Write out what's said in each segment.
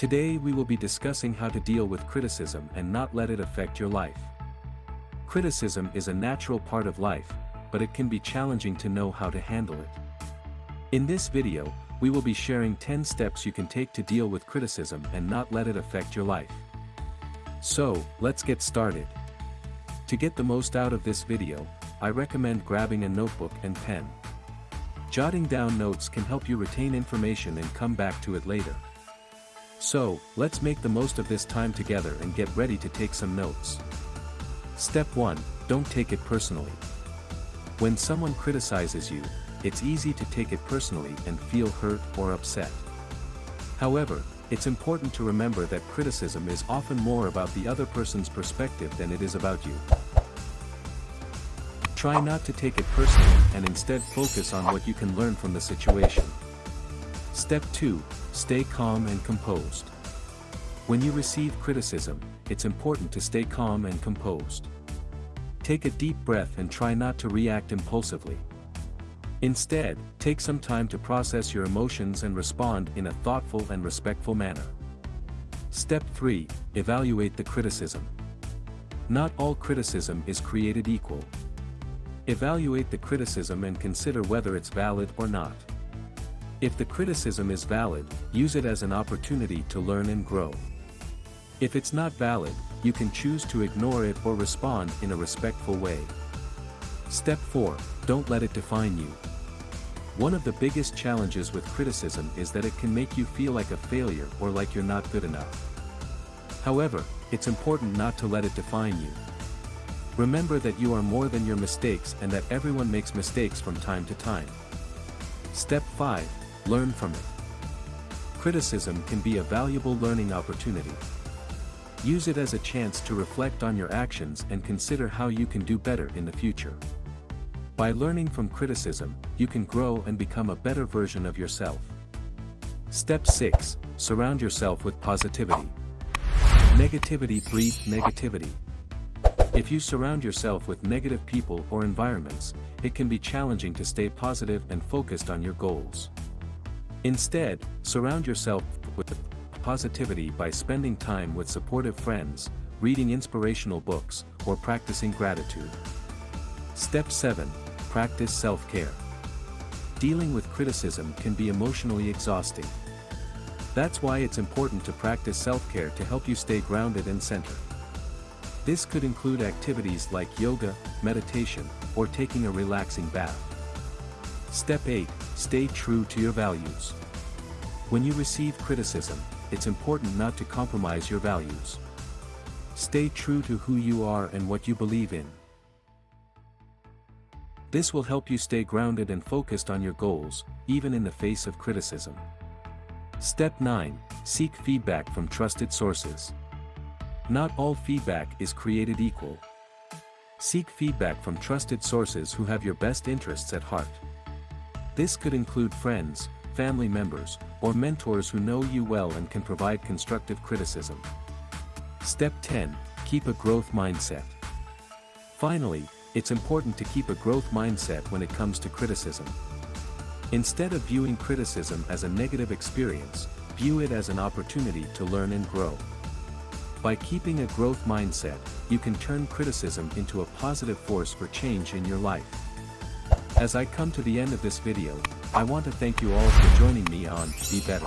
Today we will be discussing how to deal with criticism and not let it affect your life. Criticism is a natural part of life, but it can be challenging to know how to handle it. In this video, we will be sharing 10 steps you can take to deal with criticism and not let it affect your life. So, let's get started. To get the most out of this video, I recommend grabbing a notebook and pen. Jotting down notes can help you retain information and come back to it later. So, let's make the most of this time together and get ready to take some notes. Step 1, don't take it personally. When someone criticizes you, it's easy to take it personally and feel hurt or upset. However, it's important to remember that criticism is often more about the other person's perspective than it is about you. Try not to take it personally and instead focus on what you can learn from the situation. Step 2, stay calm and composed. When you receive criticism, it's important to stay calm and composed. Take a deep breath and try not to react impulsively. Instead, take some time to process your emotions and respond in a thoughtful and respectful manner. Step 3, evaluate the criticism. Not all criticism is created equal. Evaluate the criticism and consider whether it's valid or not. If the criticism is valid, use it as an opportunity to learn and grow. If it's not valid, you can choose to ignore it or respond in a respectful way. Step 4, don't let it define you. One of the biggest challenges with criticism is that it can make you feel like a failure or like you're not good enough. However, it's important not to let it define you. Remember that you are more than your mistakes and that everyone makes mistakes from time to time. Step 5, learn from it. Criticism can be a valuable learning opportunity. Use it as a chance to reflect on your actions and consider how you can do better in the future. By learning from criticism, you can grow and become a better version of yourself. Step 6, surround yourself with positivity. Negativity breeds negativity. If you surround yourself with negative people or environments, it can be challenging to stay positive and focused on your goals. Instead, surround yourself with positivity by spending time with supportive friends, reading inspirational books, or practicing gratitude. Step 7, practice self-care. Dealing with criticism can be emotionally exhausting. That's why it's important to practice self-care to help you stay grounded and centered. This could include activities like yoga, meditation, or taking a relaxing bath. Step 8, stay true to your values. When you receive criticism, it's important not to compromise your values. Stay true to who you are and what you believe in. This will help you stay grounded and focused on your goals, even in the face of criticism. Step 9, seek feedback from trusted sources. Not all feedback is created equal. Seek feedback from trusted sources who have your best interests at heart. This could include friends, family members, or mentors who know you well and can provide constructive criticism. Step 10, keep a growth mindset. Finally, it's important to keep a growth mindset when it comes to criticism. Instead of viewing criticism as a negative experience, view it as an opportunity to learn and grow. By keeping a growth mindset, you can turn criticism into a positive force for change in your life. As I come to the end of this video, I want to thank you all for joining me on Be Better.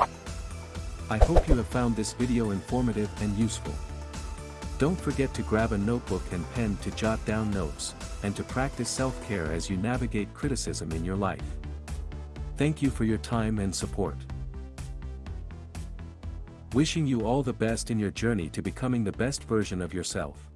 I hope you have found this video informative and useful. Don't forget to grab a notebook and pen to jot down notes, and to practice self-care as you navigate criticism in your life. Thank you for your time and support. Wishing you all the best in your journey to becoming the best version of yourself.